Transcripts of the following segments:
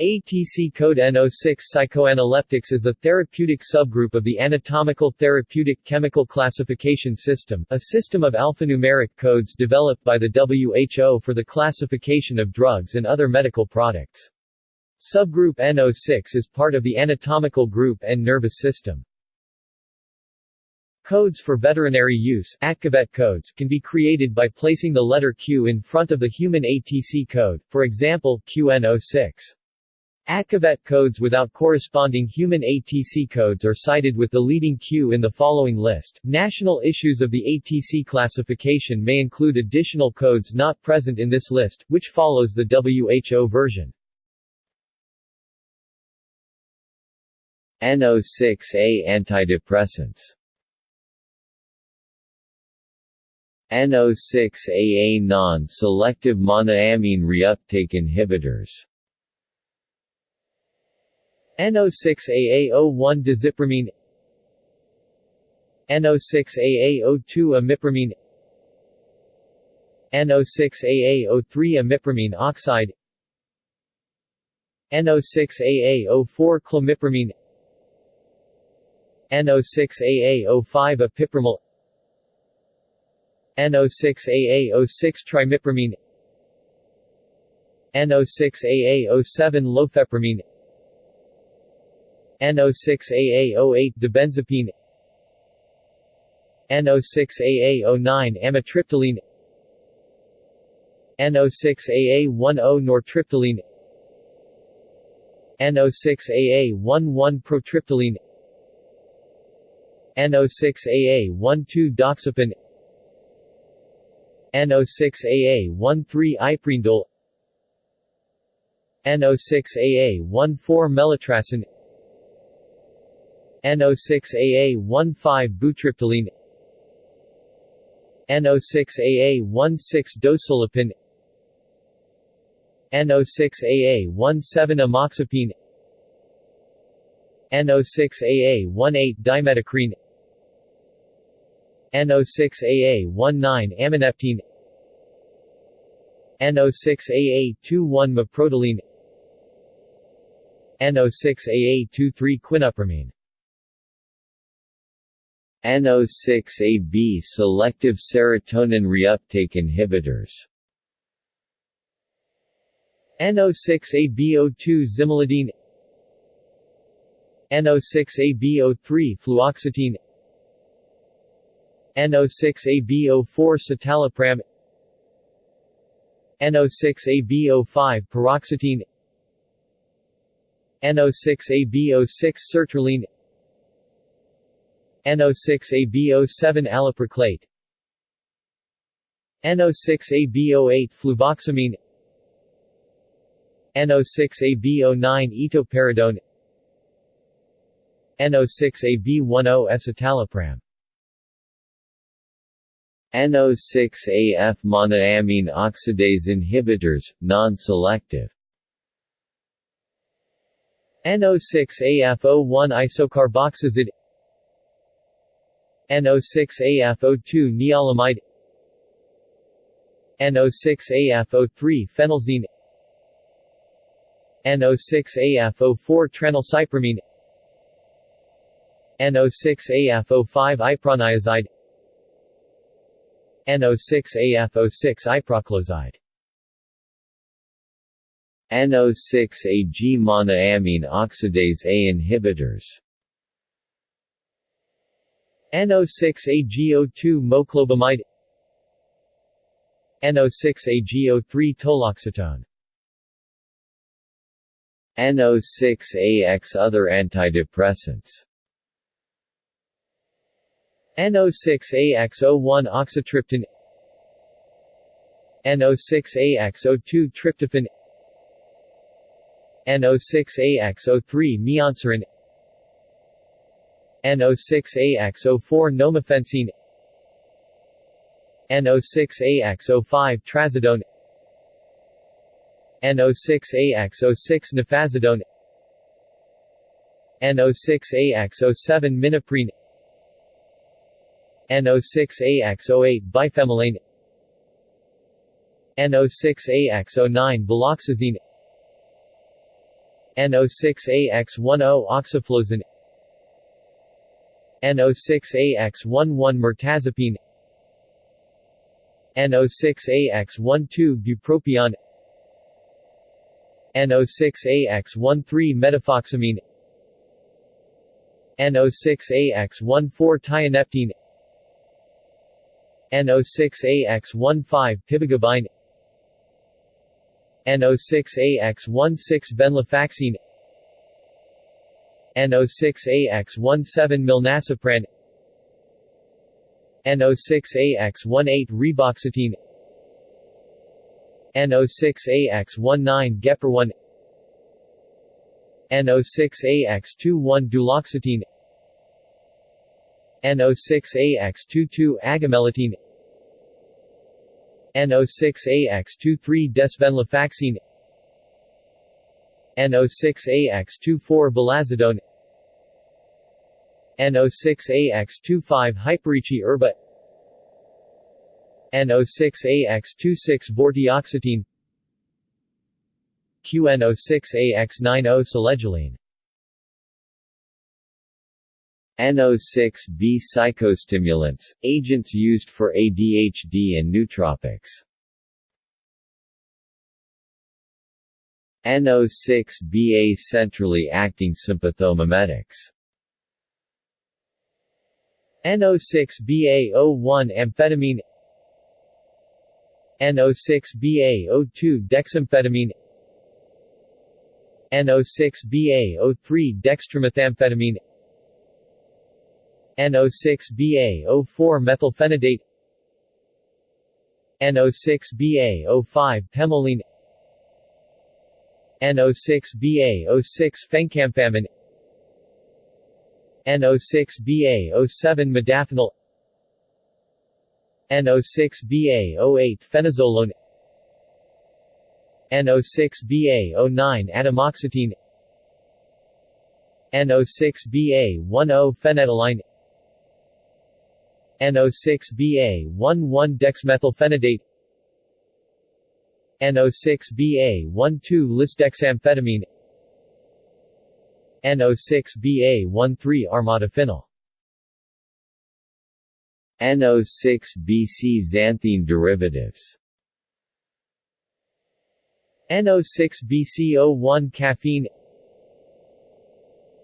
ATC code N06 Psychoanaleptics is a therapeutic subgroup of the Anatomical Therapeutic Chemical Classification System, a system of alphanumeric codes developed by the WHO for the classification of drugs and other medical products. Subgroup N06 is part of the anatomical group and nervous system. Codes for veterinary use ATCVET codes can be created by placing the letter Q in front of the human ATC code, for example, QN06. ATCVET codes without corresponding human ATC codes are cited with the leading Q in the following list. National issues of the ATC classification may include additional codes not present in this list, which follows the WHO version. N06A antidepressants N06AA non-selective monoamine reuptake inhibitors N06AA01 desipramine. N06AA02 imipramine N06AA03 imipramine oxide. N06AA04 clomipramine. N06AA05 opipramol N06AA06 trimipramine. N06AA07 lofepramine N06AA08 dibenzepin. N06AA09 amitriptyline. N06AA10 nortriptyline. N06AA11 protriptyline. N06AA12 doxepin. N06AA13 iprindole N06AA14 melitracen N06AA15 butriptyline N06AA16 dosulepin N06AA17 amoxapine N06AA18 dimetacrine N06AA19 amineptine N06AA21 maprotiline N06AA23 quinupramine N06AB selective serotonin reuptake inhibitors. N06AB02 zimeldine N06AB03 fluoxetine. N06AB04 citalopram. N06AB05 paroxetine N06AB06 sertraline N06AB07 alaproclate N06AB08 fluvoxamine. N06AB09 etoperidone. N06AB10 escitalopram. N06AF monoamine oxidase inhibitors, non-selective. N06AF01 isocarboxazid N06AF02 nialamide N06AF03 phenelzine N06AF04 tranylcypromine. N06AF05 iproniazide. N06AF06 iproclozide. N06AG monoamine oxidase A inhibitors N06AG02 moclobemide N06AG03 toloxetone. N06AX other antidepressants. N06AX01 oxitriptan. N06AX02 tryptophan. N06AX03 mianserin N06AX04 nomifensine N06AX05 trazodone N06AX06 nefazodone N06AX07 minaprine N06AX08 bifemelane N06AX09 viloxazine NO6AX10 oxaflozane NO6AX11 mirtazapine NO6AX12 bupropion. NO6AX13 medifoxamine NO6AX14 tianeptine NO6AX15 pivagabine NO6AX16 venlafaxine NO6AX17 milnacipran. NO6AX18 reboxetine NO6AX19 gepirone NO6AX21 duloxetine. NO6AX22 agomelatine NO6AX23 desvenlafaxine NO6AX24 vilazodone NO6AX25 hyperici herba NO6AX26 vortioxetine QNO6AX90 selegiline NO6B psychostimulants, agents used for ADHD and nootropics. NO6BA centrally acting sympathomimetics. NO6BA01 amphetamine. NO6BA02 dexamphetamine. NO6BA03 dextromethamphetamine. NO6BA04 methylphenidate. NO6BA05 pemoline NO6BA06 fencamphamine NO6BA07 modafinil. NO6BA08 fenozolone NO6BA09 atomoxetine. NO6BA10 fenetylline NO6BA11 dexmethylphenidate NO6BA12 lisdexamphetamine NO6BA13 armodafinil NO6BC xanthine derivatives NO6BCO1 caffeine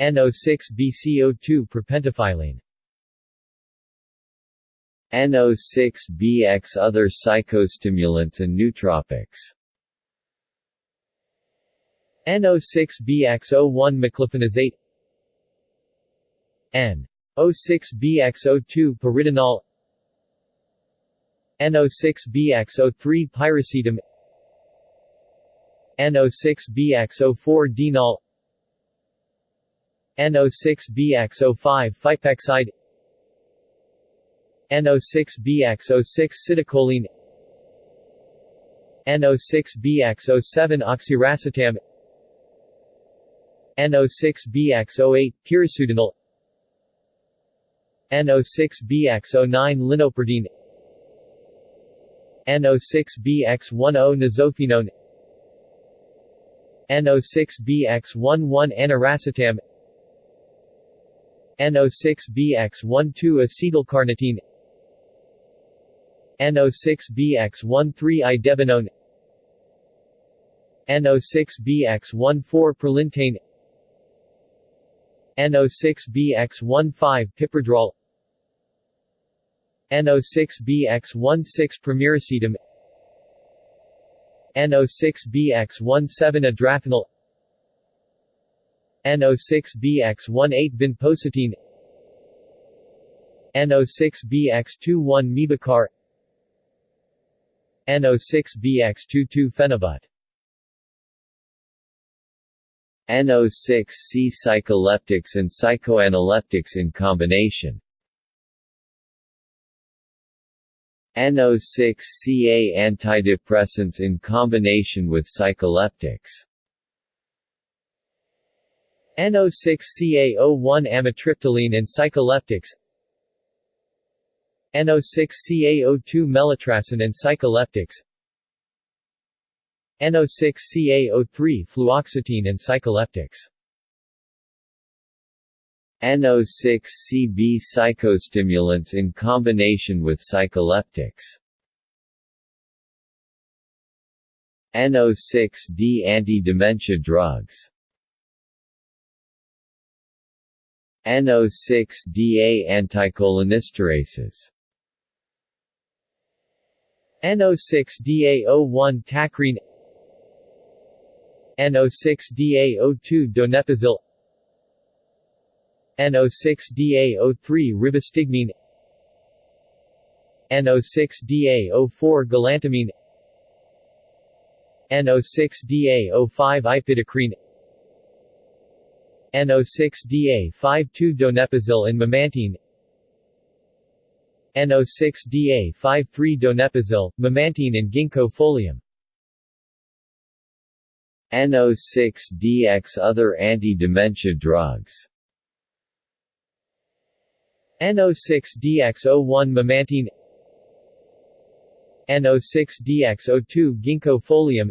NO6BCO2 propentofylline NO6BX Other psychostimulants and nootropics. NO6BX01 meclofenoxate N06BX02 pyritinol. NO6BX03 piracetam NO6BX04 deanol. NO6BX05 fipexide NO6BX06 citicoline NO6BX07 oxiracetam NO6BX08 pirisudanol NO6BX09 linopirdine NO6BX10 nizofenone NO6BX11 aniracetam NO6BX12 acetylcarnitine NO6BX13 idebenone NO6BX14 prolintane NO6BX15 pipradrol NO6BX16 pramiracetam NO6BX17 adrafinil NO6BX18 vinpocetine NO6BX21 mebicar NO6BX22 phenibut NO6C psycholeptics and psychoanaleptics in combination. NO6CA antidepressants in combination with psycholeptics. NO6CA01 amitriptyline and psycholeptics NO6CA02 melitracen and psycholeptics NO6-CaO3 fluoxetine and psycholeptics NO6-CB psychostimulants in combination with psycholeptics NO6-D anti-dementia drugs. NO6-DA anticholinesterases NO6-DA01 tacrine. NO6-DA02 donepezil. NO6-DA03 rivastigmine NO6-DA04 galantamine. NO6-DA05 ipidacrine NO6-DA52 donepezil and memantine NO6-DA53 donepezil, memantine and ginkgo folium. NO6-DX Other anti-dementia drugs. NO6-DX01 memantine NO6-DX02 ginkgo folium.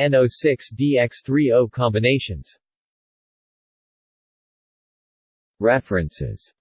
NO6-DX30 combinations. References